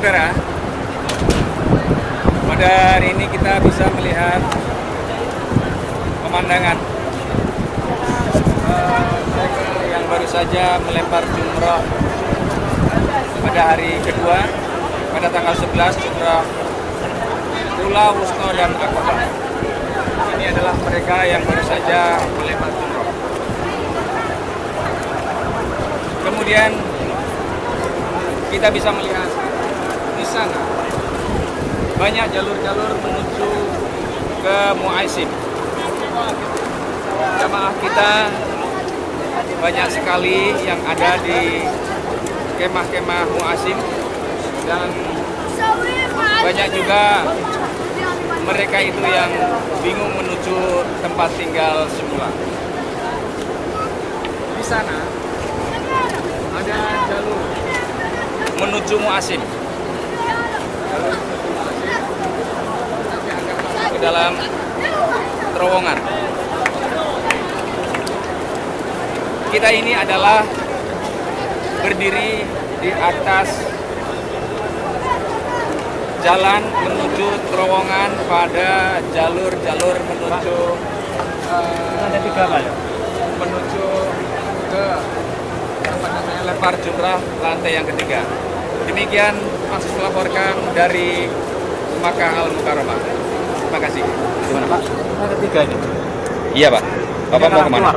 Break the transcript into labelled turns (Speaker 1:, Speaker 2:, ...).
Speaker 1: Saudara, pada hari ini kita bisa melihat pemandangan eh, yang baru saja melempar jumroh pada hari kedua pada tanggal 11 jumroh Ula, Wusno, dan Akobah. Ini adalah mereka yang baru saja melempar jumroh. Kemudian kita bisa melihat di sana banyak jalur-jalur menuju ke Muaisim. Jamaah kita banyak sekali yang ada di kemah-kemah Muaisim dan banyak juga mereka itu yang bingung menuju tempat tinggal semula. Di sana ada jalur menuju Muasim. Jalur menuju Muasim, nanti akan masuk ke dalam terowongan. Kita ini adalah berdiri di atas jalan menuju terowongan pada jalur-jalur menuju eh,
Speaker 2: Ada tiga ya?
Speaker 1: menuju ke apa namanya lempar jumrah lantai yang ketiga. Demikian Akses melaporkan dari Makkah Al Mukarramah. Terima kasih.
Speaker 2: Gimana Pak? Ada tiga ini.
Speaker 1: Iya Pak. Bapak
Speaker 2: Ini
Speaker 1: mau
Speaker 2: ke
Speaker 1: mana?
Speaker 2: keluar.